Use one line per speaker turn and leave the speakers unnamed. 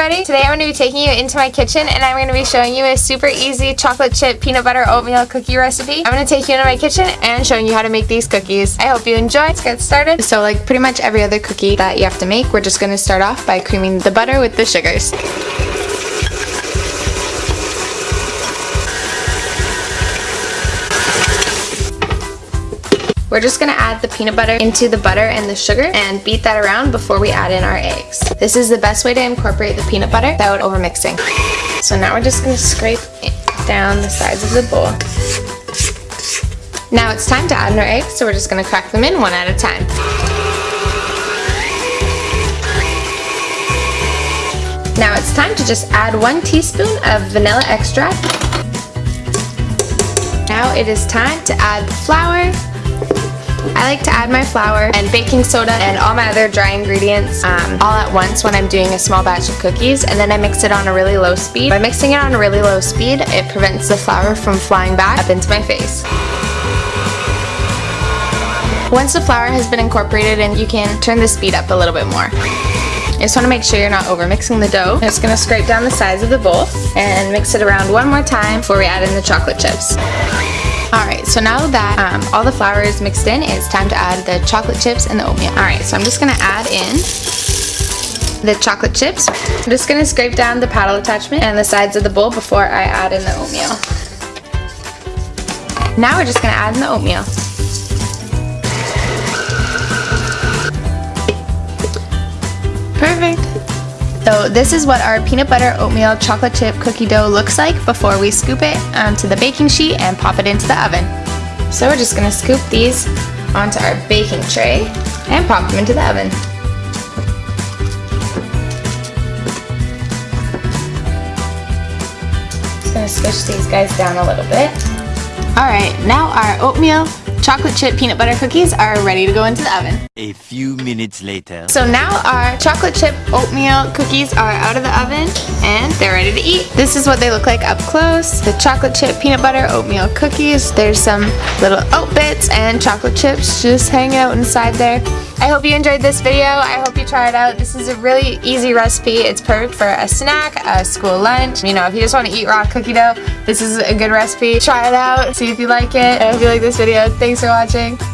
everybody! Today I'm going to be taking you into my kitchen and I'm going to be showing you a super easy chocolate chip peanut butter oatmeal cookie recipe. I'm going to take you into my kitchen and showing you how to make these cookies. I hope you enjoy. Let's get started. So like pretty much every other cookie that you have to make, we're just going to start off by creaming the butter with the sugars. We're just gonna add the peanut butter into the butter and the sugar and beat that around before we add in our eggs. This is the best way to incorporate the peanut butter without overmixing. So now we're just gonna scrape down the sides of the bowl. Now it's time to add in our eggs, so we're just gonna crack them in one at a time. Now it's time to just add one teaspoon of vanilla extract. Now it is time to add the flour, I like to add my flour and baking soda and all my other dry ingredients um, all at once when I'm doing a small batch of cookies and then I mix it on a really low speed. By mixing it on a really low speed, it prevents the flour from flying back up into my face. Once the flour has been incorporated and you can turn the speed up a little bit more. You just want to make sure you're not over mixing the dough. I'm just going to scrape down the sides of the bowl and mix it around one more time before we add in the chocolate chips. Alright, so now that um, all the flour is mixed in, it's time to add the chocolate chips and the oatmeal. Alright, so I'm just going to add in the chocolate chips. I'm just going to scrape down the paddle attachment and the sides of the bowl before I add in the oatmeal. Now we're just going to add in the oatmeal. So this is what our peanut butter oatmeal chocolate chip cookie dough looks like before we scoop it onto the baking sheet and pop it into the oven. So we're just to scoop these onto our baking tray and pop them into the oven. Just to squish these guys down a little bit. Alright, now our oatmeal chocolate chip peanut butter cookies are ready to go into the oven.
A few minutes later.
So now our chocolate chip oatmeal cookies are out of the oven and they're ready to eat. This is what they look like up close. The chocolate chip peanut butter oatmeal cookies. There's some little oat bits and chocolate chips just hanging out inside there. I hope you enjoyed this video. I hope you try it out. This is a really easy recipe. It's perfect for a snack, a school lunch. You know, if you just want to eat raw cookie dough, this is a good recipe. Try it out, see if you like it. I hope you like this video. Thanks for watching.